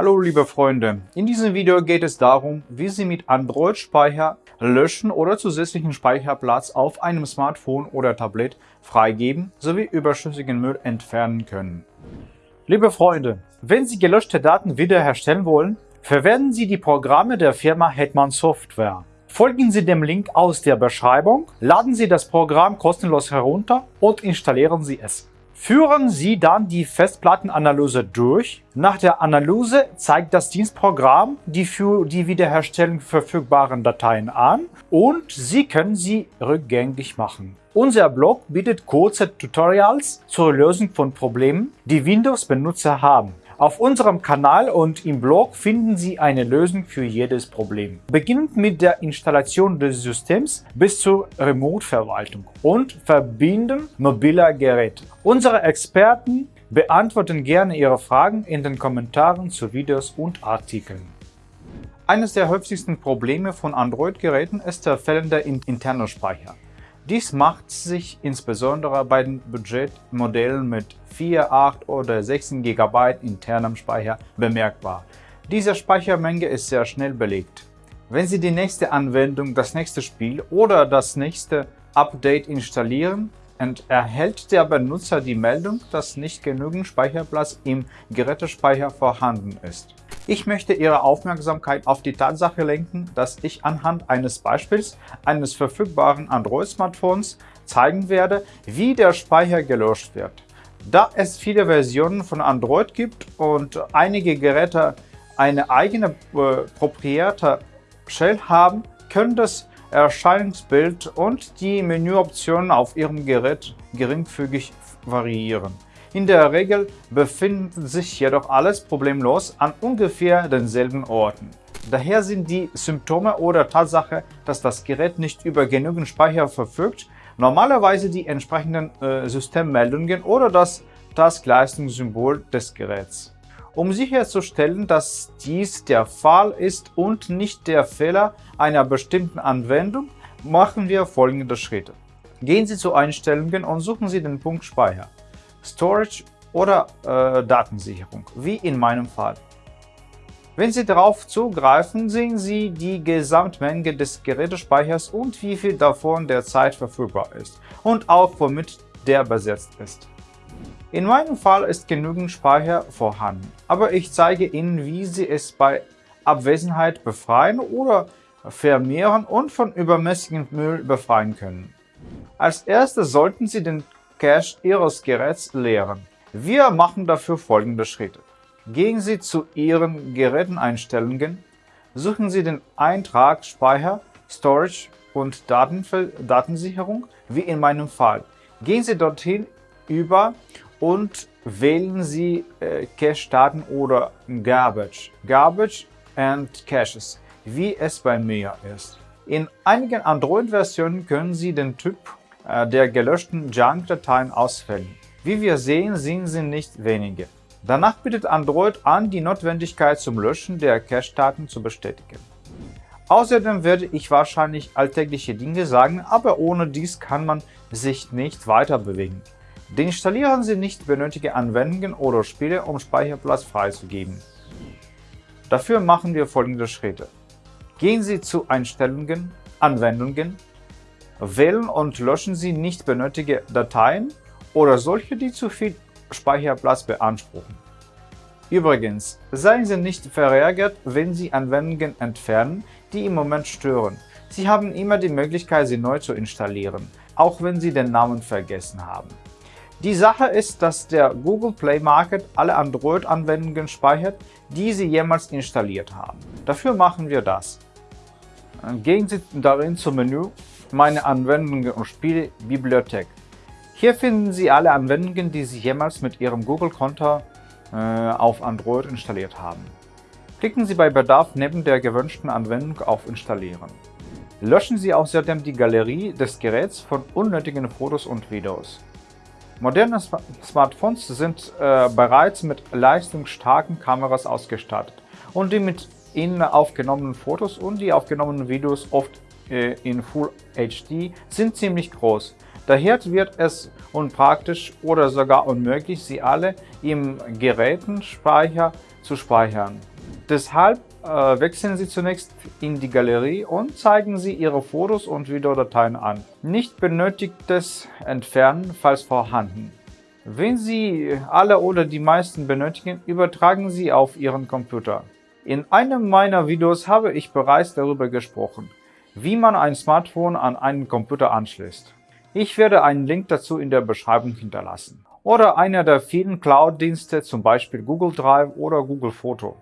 Hallo liebe Freunde, in diesem Video geht es darum, wie Sie mit Android-Speicher löschen oder zusätzlichen Speicherplatz auf einem Smartphone oder Tablet freigeben sowie überschüssigen Müll entfernen können. Liebe Freunde, wenn Sie gelöschte Daten wiederherstellen wollen, verwenden Sie die Programme der Firma Hetman Software. Folgen Sie dem Link aus der Beschreibung, laden Sie das Programm kostenlos herunter und installieren Sie es. Führen Sie dann die Festplattenanalyse durch. Nach der Analyse zeigt das Dienstprogramm die für die Wiederherstellung verfügbaren Dateien an und Sie können sie rückgängig machen. Unser Blog bietet kurze Tutorials zur Lösung von Problemen, die Windows-Benutzer haben. Auf unserem Kanal und im Blog finden Sie eine Lösung für jedes Problem. Beginnend mit der Installation des Systems bis zur Remote-Verwaltung und Verbinden mobiler Geräte. Unsere Experten beantworten gerne Ihre Fragen in den Kommentaren zu Videos und Artikeln. Eines der häufigsten Probleme von Android-Geräten ist der fehlende interne Speicher. Dies macht sich insbesondere bei den Budgetmodellen mit 4, 8 oder 16 GB internem Speicher bemerkbar. Diese Speichermenge ist sehr schnell belegt. Wenn Sie die nächste Anwendung, das nächste Spiel oder das nächste Update installieren, erhält der Benutzer die Meldung, dass nicht genügend Speicherplatz im Gerätespeicher vorhanden ist. Ich möchte Ihre Aufmerksamkeit auf die Tatsache lenken, dass ich anhand eines Beispiels eines verfügbaren Android-Smartphones zeigen werde, wie der Speicher gelöscht wird. Da es viele Versionen von Android gibt und einige Geräte eine eigene äh, proprietäre Shell haben, können das Erscheinungsbild und die Menüoptionen auf Ihrem Gerät geringfügig variieren. In der Regel befindet sich jedoch alles problemlos an ungefähr denselben Orten. Daher sind die Symptome oder Tatsache, dass das Gerät nicht über genügend Speicher verfügt, normalerweise die entsprechenden äh, Systemmeldungen oder das Taskleistungssymbol des Geräts. Um sicherzustellen, dass dies der Fall ist und nicht der Fehler einer bestimmten Anwendung, machen wir folgende Schritte. Gehen Sie zu Einstellungen und suchen Sie den Punkt Speicher. Storage oder äh, Datensicherung, wie in meinem Fall. Wenn Sie darauf zugreifen, sehen Sie die Gesamtmenge des Gerätespeichers und wie viel davon derzeit verfügbar ist und auch womit der besetzt ist. In meinem Fall ist genügend Speicher vorhanden, aber ich zeige Ihnen, wie Sie es bei Abwesenheit befreien oder vermehren und von übermäßigem Müll befreien können. Als erstes sollten Sie den Cache Ihres Geräts leeren. Wir machen dafür folgende Schritte. Gehen Sie zu Ihren Geräteneinstellungen, suchen Sie den Eintrag Speicher, Storage und Datensicherung, wie in meinem Fall. Gehen Sie dorthin über und wählen Sie äh, Cache-Daten oder Garbage, Garbage and Caches, wie es bei mir ist. In einigen Android-Versionen können Sie den Typ der gelöschten Junk-Dateien ausfällen. Wie wir sehen, sind sie nicht wenige. Danach bittet Android an, die Notwendigkeit zum Löschen der Cache-Daten zu bestätigen. Außerdem werde ich wahrscheinlich alltägliche Dinge sagen, aber ohne dies kann man sich nicht weiter bewegen. Deinstallieren Sie nicht benötigte Anwendungen oder Spiele, um Speicherplatz freizugeben. Dafür machen wir folgende Schritte. Gehen Sie zu Einstellungen, Anwendungen, Wählen und löschen Sie nicht benötigte Dateien oder solche, die zu viel Speicherplatz beanspruchen. Übrigens, seien Sie nicht verärgert, wenn Sie Anwendungen entfernen, die im Moment stören. Sie haben immer die Möglichkeit, sie neu zu installieren, auch wenn Sie den Namen vergessen haben. Die Sache ist, dass der Google Play Market alle Android-Anwendungen speichert, die Sie jemals installiert haben. Dafür machen wir das. Gehen Sie darin zum Menü meine Anwendungen und Spiele Bibliothek. Hier finden Sie alle Anwendungen, die Sie jemals mit Ihrem Google-Konto äh, auf Android installiert haben. Klicken Sie bei Bedarf neben der gewünschten Anwendung auf Installieren. Löschen Sie außerdem die Galerie des Geräts von unnötigen Fotos und Videos. Moderne Smartphones sind äh, bereits mit leistungsstarken Kameras ausgestattet und die mit ihnen aufgenommenen Fotos und die aufgenommenen Videos oft in Full HD sind ziemlich groß. Daher wird es unpraktisch oder sogar unmöglich, sie alle im Gerätenspeicher zu speichern. Deshalb äh, wechseln Sie zunächst in die Galerie und zeigen Sie Ihre Fotos und Videodateien an. Nicht benötigtes entfernen, falls vorhanden. Wenn Sie alle oder die meisten benötigen, übertragen Sie auf Ihren Computer. In einem meiner Videos habe ich bereits darüber gesprochen, wie man ein Smartphone an einen Computer anschließt. Ich werde einen Link dazu in der Beschreibung hinterlassen. Oder einer der vielen Cloud-Dienste, zum Beispiel Google Drive oder Google Photo.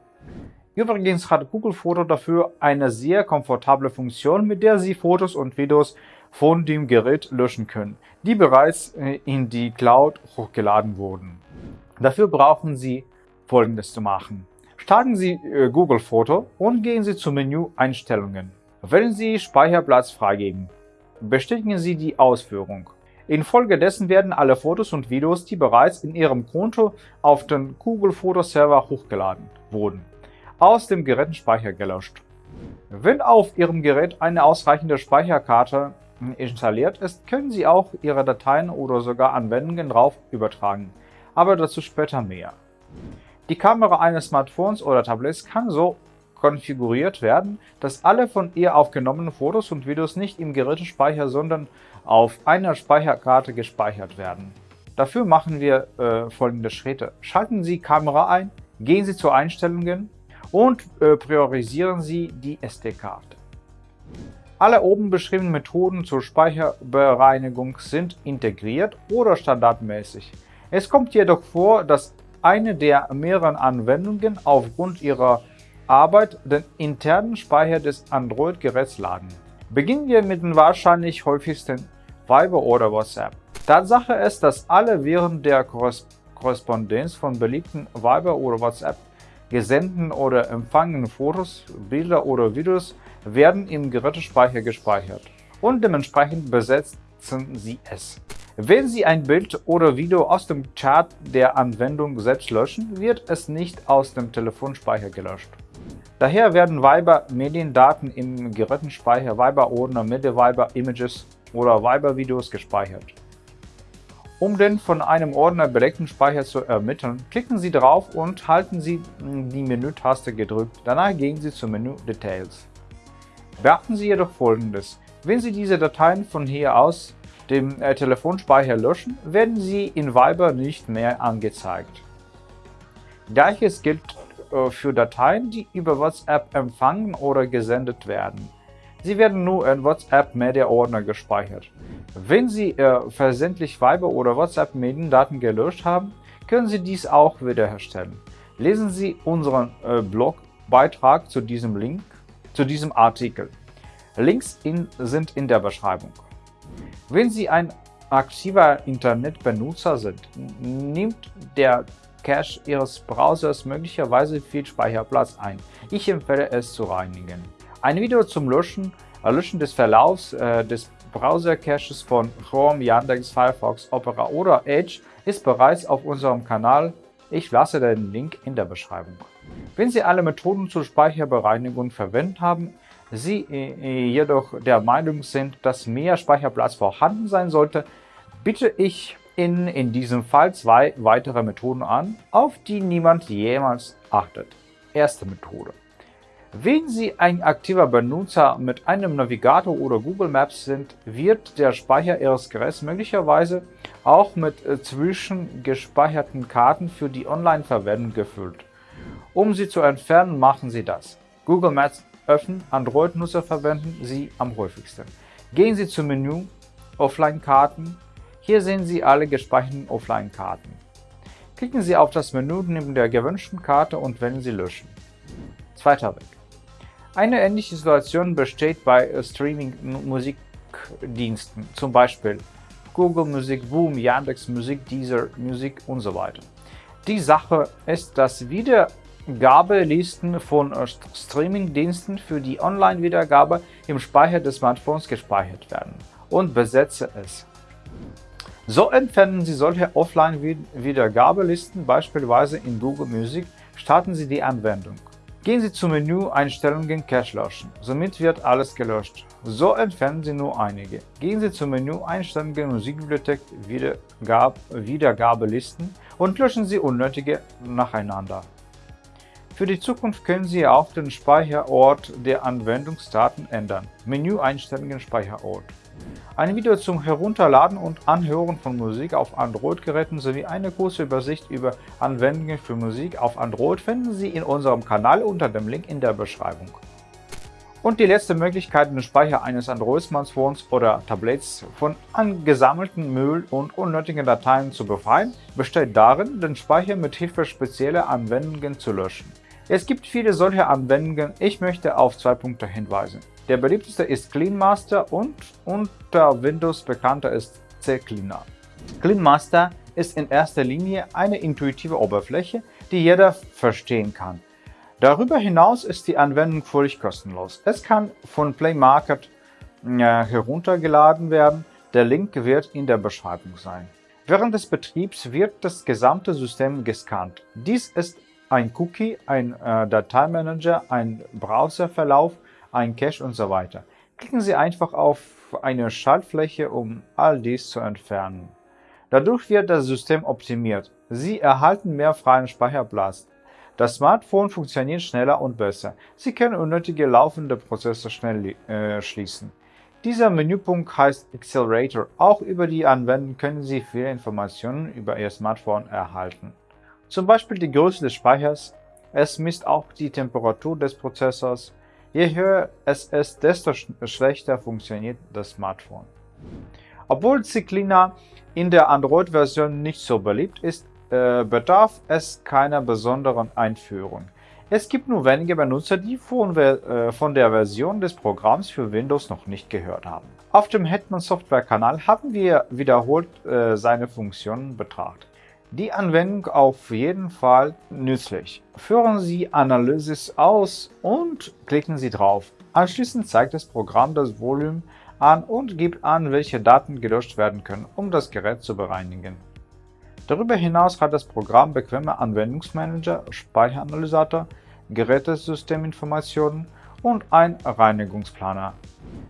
Übrigens hat Google Foto dafür eine sehr komfortable Funktion, mit der Sie Fotos und Videos von dem Gerät löschen können, die bereits äh, in die Cloud hochgeladen wurden. Dafür brauchen Sie folgendes zu machen. Starten Sie äh, Google Foto und gehen Sie zum Menü Einstellungen. Wählen Sie Speicherplatz freigeben. Bestätigen Sie die Ausführung. Infolgedessen werden alle Fotos und Videos, die bereits in Ihrem Konto auf den Google Foto Server hochgeladen wurden, aus dem Gerätenspeicher gelöscht. Wenn auf Ihrem Gerät eine ausreichende Speicherkarte installiert ist, können Sie auch Ihre Dateien oder sogar Anwendungen drauf übertragen, aber dazu später mehr. Die Kamera eines Smartphones oder Tablets kann so konfiguriert werden, dass alle von ihr aufgenommenen Fotos und Videos nicht im Gerätespeicher, sondern auf einer Speicherkarte gespeichert werden. Dafür machen wir äh, folgende Schritte. Schalten Sie Kamera ein, gehen Sie zu Einstellungen, und äh, priorisieren Sie die SD-Karte. Alle oben beschriebenen Methoden zur Speicherbereinigung sind integriert oder standardmäßig. Es kommt jedoch vor, dass eine der mehreren Anwendungen aufgrund ihrer Arbeit den internen Speicher des Android-Geräts laden. Beginnen wir mit den wahrscheinlich häufigsten Viber oder WhatsApp. Tatsache ist, dass alle während der Korrespondenz von beliebten Viber oder WhatsApp gesendeten oder empfangenen Fotos, Bilder oder Videos werden im Gerätespeicher gespeichert und dementsprechend besetzen Sie es. Wenn Sie ein Bild oder Video aus dem Chat der Anwendung selbst löschen, wird es nicht aus dem Telefonspeicher gelöscht. Daher werden Viber-Mediendaten im Gerätenspeicher Viber-Ordner, MediViber Images oder Viber-Videos gespeichert. Um den von einem Ordner belegten Speicher zu ermitteln, klicken Sie drauf und halten Sie die Menütaste gedrückt. Danach gehen Sie zum Menü Details. Beachten Sie jedoch folgendes. Wenn Sie diese Dateien von hier aus dem äh, Telefonspeicher löschen, werden sie in Viber nicht mehr angezeigt. Gleiches gilt äh, für Dateien, die über WhatsApp empfangen oder gesendet werden. Sie werden nur in WhatsApp Media Ordner gespeichert. Wenn Sie äh, versendlich Viber oder WhatsApp Mediendaten gelöscht haben, können Sie dies auch wiederherstellen. Lesen Sie unseren äh, Blogbeitrag zu diesem Link, zu diesem Artikel. Links in, sind in der Beschreibung. Wenn Sie ein aktiver Internetbenutzer sind, nimmt der Cache Ihres Browsers möglicherweise viel Speicherplatz ein. Ich empfehle es zu reinigen. Ein Video zum Löschen, äh, Löschen des Verlaufs äh, des Browser-Caches von Chrome, Yandex, Firefox, Opera oder Edge ist bereits auf unserem Kanal. Ich lasse den Link in der Beschreibung. Wenn Sie alle Methoden zur Speicherbereinigung verwendet haben, Sie äh, jedoch der Meinung sind, dass mehr Speicherplatz vorhanden sein sollte, bitte ich Ihnen in diesem Fall zwei weitere Methoden an, auf die niemand jemals achtet. Erste Methode. Wenn Sie ein aktiver Benutzer mit einem Navigator oder Google Maps sind, wird der Speicher Ihres Geräts möglicherweise auch mit äh, zwischengespeicherten Karten für die Online-Verwendung gefüllt. Um sie zu entfernen, machen Sie das. Google Maps öffnen, Android-Nutzer verwenden sie am häufigsten. Gehen Sie zum Menü Offline-Karten. Hier sehen Sie alle gespeicherten Offline-Karten. Klicken Sie auf das Menü neben der gewünschten Karte und wählen Sie Löschen. Zweiter Weg. Eine ähnliche Situation besteht bei Streaming-Musikdiensten, zum Beispiel Google Musik, Boom, Yandex Musik, Deezer Musik und so weiter. Die Sache ist, dass Wiedergabelisten von Streaming-Diensten für die Online-Wiedergabe im Speicher des Smartphones gespeichert werden und besetze es. So entfernen Sie solche Offline-Wiedergabelisten beispielsweise in Google Music, starten Sie die Anwendung. Gehen Sie zum Menü Einstellungen Cache löschen. Somit wird alles gelöscht. So entfernen Sie nur einige. Gehen Sie zum Menü Einstellungen Musikbibliothek Wiedergab Wiedergabelisten und löschen Sie unnötige nacheinander. Für die Zukunft können Sie auch den Speicherort der Anwendungsdaten ändern. Menü Einstellungen Speicherort. Ein Video zum Herunterladen und Anhören von Musik auf Android-Geräten sowie eine kurze Übersicht über Anwendungen für Musik auf Android finden Sie in unserem Kanal unter dem Link in der Beschreibung. Und die letzte Möglichkeit, den Speicher eines Android-Smartphones oder Tablets von angesammelten Müll und unnötigen Dateien zu befreien, besteht darin, den Speicher mit Hilfe spezieller Anwendungen zu löschen. Es gibt viele solche Anwendungen, ich möchte auf zwei Punkte hinweisen. Der beliebteste ist CleanMaster und unter Windows bekannter ist CCleaner. CleanMaster ist in erster Linie eine intuitive Oberfläche, die jeder verstehen kann. Darüber hinaus ist die Anwendung völlig kostenlos. Es kann von Play Market äh, heruntergeladen werden, der Link wird in der Beschreibung sein. Während des Betriebs wird das gesamte System gescannt. Dies ist ein Cookie, ein äh, Dateimanager, ein Browserverlauf, ein Cache und so weiter. Klicken Sie einfach auf eine Schaltfläche, um all dies zu entfernen. Dadurch wird das System optimiert. Sie erhalten mehr freien Speicherplatz. Das Smartphone funktioniert schneller und besser. Sie können unnötige laufende Prozesse schnell äh, schließen. Dieser Menüpunkt heißt Accelerator. Auch über die Anwendung können Sie viele Informationen über Ihr Smartphone erhalten. Zum Beispiel die Größe des Speichers. Es misst auch die Temperatur des Prozessors. Je höher es ist, desto schlechter funktioniert das Smartphone. Obwohl Cyclina in der Android-Version nicht so beliebt ist, äh, bedarf es keiner besonderen Einführung. Es gibt nur wenige Benutzer, die von, äh, von, der Version des Programms für Windows noch nicht gehört haben. Auf dem Hetman Software Kanal haben wir wiederholt äh, seine Funktionen betrachtet. Die Anwendung auf jeden Fall nützlich. Führen Sie Analysis aus und klicken Sie drauf. Anschließend zeigt das Programm das Volumen an und gibt an, welche Daten gelöscht werden können, um das Gerät zu bereinigen. Darüber hinaus hat das Programm bequeme Anwendungsmanager, Speicheranalysator, Gerätesysteminformationen und ein Reinigungsplaner.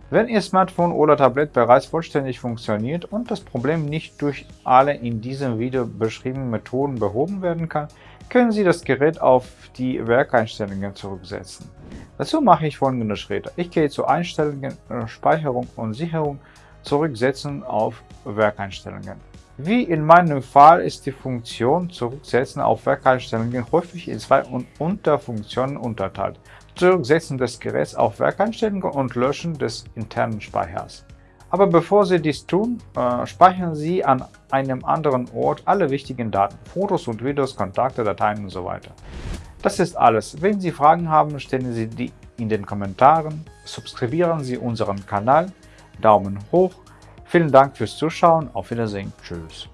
Wenn Ihr Smartphone oder Tablet bereits vollständig funktioniert und das Problem nicht durch alle in diesem Video beschriebenen Methoden behoben werden kann, können Sie das Gerät auf die Werkeinstellungen zurücksetzen. Dazu mache ich folgende Schritte. Ich gehe zu Einstellungen, Speicherung und Sicherung, Zurücksetzen auf Werkeinstellungen. Wie in meinem Fall ist die Funktion Zurücksetzen auf Werkeinstellungen häufig in zwei Unterfunktionen unterteilt. Zurücksetzen des Geräts auf Werkeinstellungen und Löschen des internen Speichers. Aber bevor Sie dies tun, äh, speichern Sie an einem anderen Ort alle wichtigen Daten, Fotos und Videos, Kontakte, Dateien und so. Das ist alles. Wenn Sie Fragen haben, stellen Sie die in den Kommentaren, subscribieren Sie unseren Kanal, Daumen hoch Vielen Dank fürs Zuschauen. Auf Wiedersehen. Tschüss.